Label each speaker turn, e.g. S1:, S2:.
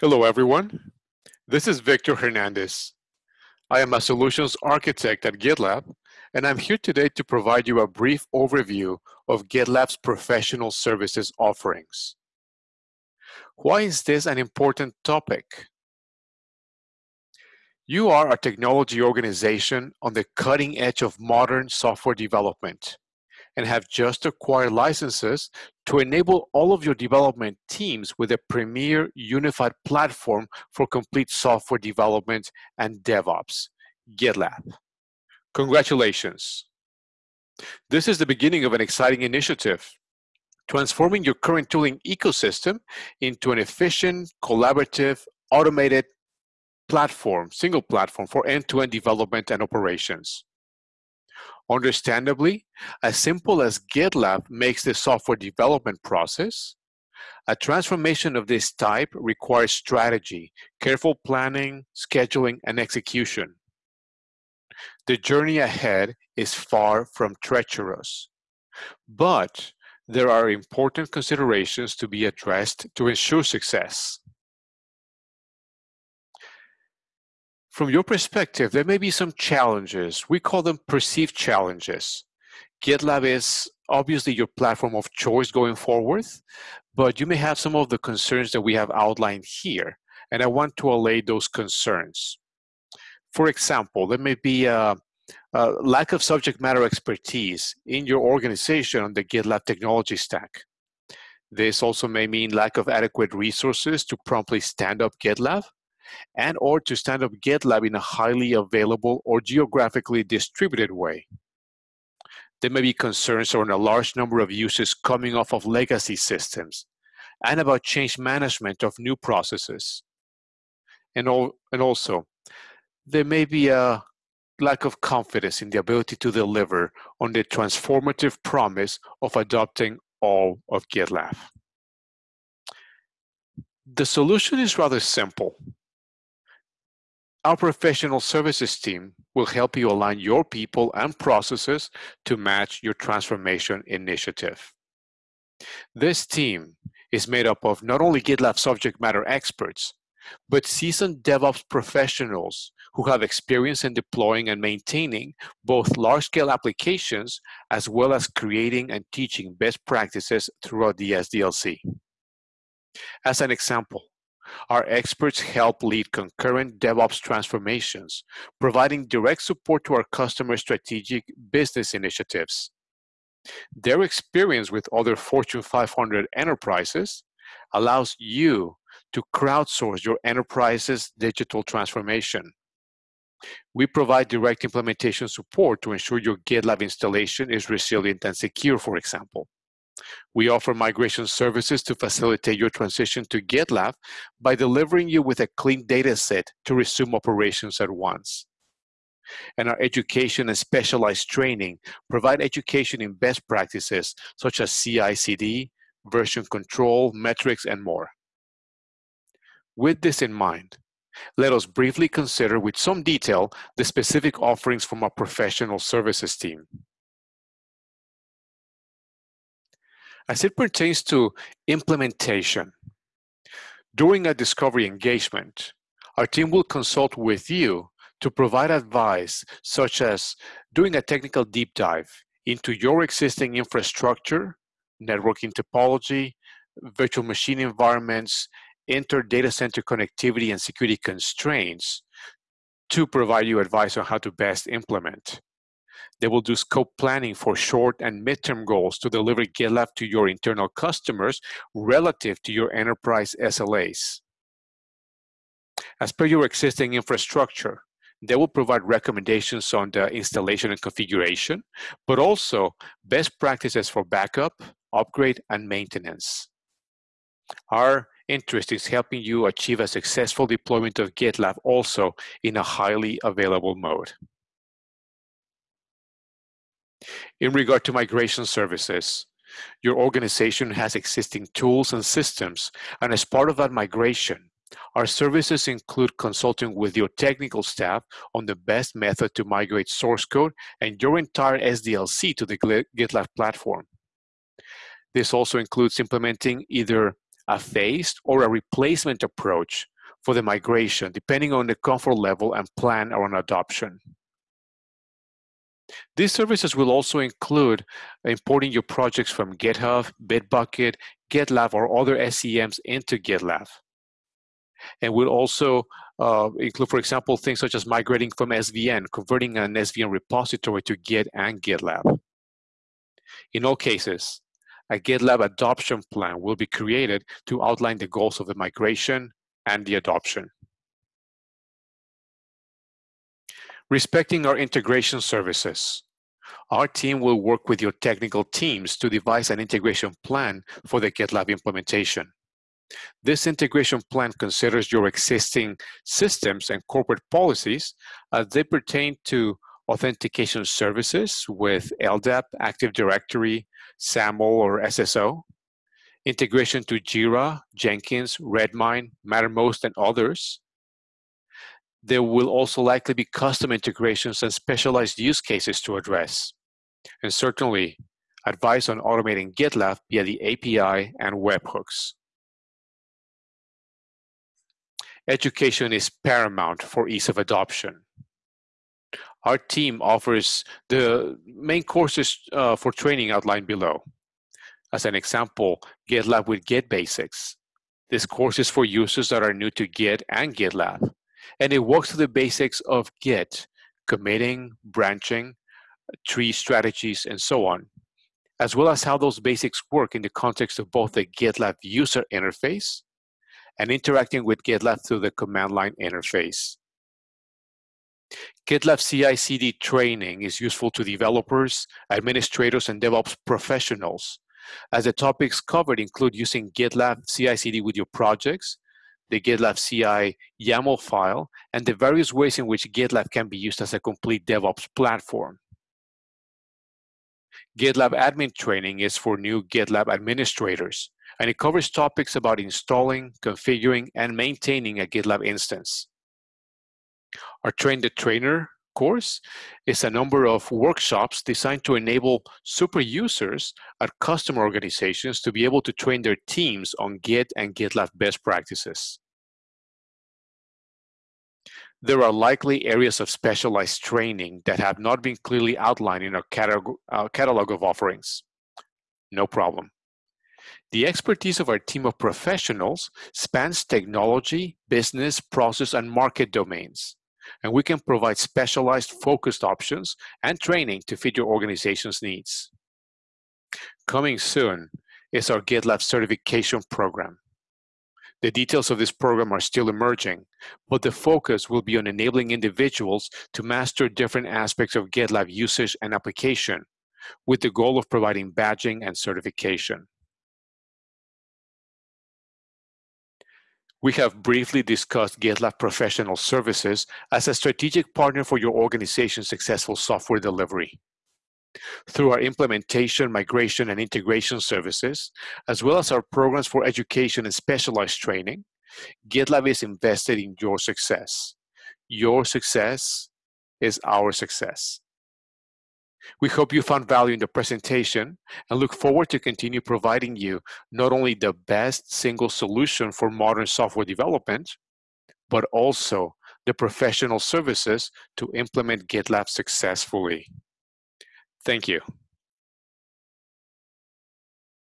S1: Hello, everyone. This is Victor Hernandez. I am a solutions architect at GitLab, and I'm here today to provide you a brief overview of GitLab's professional services offerings. Why is this an important topic? You are a technology organization on the cutting edge of modern software development and have just acquired licenses to enable all of your development teams with a premier unified platform for complete software development and DevOps, GitLab. Congratulations. This is the beginning of an exciting initiative, transforming your current tooling ecosystem into an efficient, collaborative, automated platform, single platform for end-to-end -end development and operations. Understandably, as simple as GitLab makes the software development process, a transformation of this type requires strategy, careful planning, scheduling, and execution. The journey ahead is far from treacherous, but there are important considerations to be addressed to ensure success. From your perspective, there may be some challenges. We call them perceived challenges. GitLab is obviously your platform of choice going forward, but you may have some of the concerns that we have outlined here, and I want to allay those concerns. For example, there may be a, a lack of subject matter expertise in your organization on the GitLab technology stack. This also may mean lack of adequate resources to promptly stand up GitLab and or to stand up GitLab in a highly available or geographically distributed way. There may be concerns around a large number of uses coming off of legacy systems and about change management of new processes. And, all, and also, there may be a lack of confidence in the ability to deliver on the transformative promise of adopting all of GitLab. The solution is rather simple. Our professional services team will help you align your people and processes to match your transformation initiative. This team is made up of not only GitLab subject matter experts, but seasoned DevOps professionals who have experience in deploying and maintaining both large-scale applications as well as creating and teaching best practices throughout the SDLC. As an example, our experts help lead concurrent DevOps transformations, providing direct support to our customer strategic business initiatives. Their experience with other Fortune 500 enterprises allows you to crowdsource your enterprise's digital transformation. We provide direct implementation support to ensure your GitLab installation is resilient and secure, for example. We offer migration services to facilitate your transition to GitLab by delivering you with a clean data set to resume operations at once. And our education and specialized training provide education in best practices such as CI/CD, version control, metrics, and more. With this in mind, let us briefly consider with some detail the specific offerings from our professional services team. As it pertains to implementation, during a discovery engagement, our team will consult with you to provide advice such as doing a technical deep dive into your existing infrastructure, networking topology, virtual machine environments, inter data center connectivity and security constraints to provide you advice on how to best implement. They will do scope planning for short and midterm goals to deliver GitLab to your internal customers relative to your enterprise SLAs. As per your existing infrastructure, they will provide recommendations on the installation and configuration, but also best practices for backup, upgrade, and maintenance. Our interest is helping you achieve a successful deployment of GitLab also in a highly available mode. In regard to migration services, your organization has existing tools and systems, and as part of that migration, our services include consulting with your technical staff on the best method to migrate source code and your entire SDLC to the GitLab platform. This also includes implementing either a phased or a replacement approach for the migration, depending on the comfort level and plan around adoption. These services will also include importing your projects from GitHub, Bitbucket, GitLab, or other SCMs into GitLab. And will also uh, include, for example, things such as migrating from SVN, converting an SVN repository to Git and GitLab. In all cases, a GitLab adoption plan will be created to outline the goals of the migration and the adoption. Respecting our integration services. Our team will work with your technical teams to devise an integration plan for the GitLab implementation. This integration plan considers your existing systems and corporate policies as they pertain to authentication services with LDAP, Active Directory, SAML, or SSO, integration to Jira, Jenkins, Redmine, Mattermost, and others. There will also likely be custom integrations and specialized use cases to address. And certainly, advice on automating GitLab via the API and webhooks. Education is paramount for ease of adoption. Our team offers the main courses uh, for training outlined below. As an example, GitLab with Git Basics. This course is for users that are new to Git and GitLab, and it walks through the basics of Git, committing, branching, tree strategies, and so on, as well as how those basics work in the context of both the GitLab user interface and interacting with GitLab through the command line interface. GitLab CI/CD training is useful to developers, administrators, and DevOps professionals, as the topics covered include using GitLab CI/CD with your projects, the GitLab CI YAML file, and the various ways in which GitLab can be used as a complete DevOps platform. GitLab admin training is for new GitLab administrators, and it covers topics about installing, configuring, and maintaining a GitLab instance. Our Train the Trainer course is a number of workshops designed to enable super users at customer organizations to be able to train their teams on Git and GitLab best practices. There are likely areas of specialized training that have not been clearly outlined in our catalog, uh, catalog of offerings. No problem. The expertise of our team of professionals spans technology, business, process, and market domains. And we can provide specialized focused options and training to fit your organization's needs. Coming soon is our GitLab certification program. The details of this program are still emerging, but the focus will be on enabling individuals to master different aspects of GitLab usage and application with the goal of providing badging and certification. We have briefly discussed GitLab Professional Services as a strategic partner for your organization's successful software delivery. Through our implementation, migration, and integration services, as well as our programs for education and specialized training, GitLab is invested in your success. Your success is our success. We hope you found value in the presentation and look forward to continue providing you not only the best single solution for modern software development, but also the professional services to implement GitLab successfully. Thank you.